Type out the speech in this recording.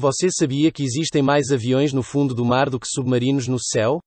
Você sabia que existem mais aviões no fundo do mar do que submarinos no céu?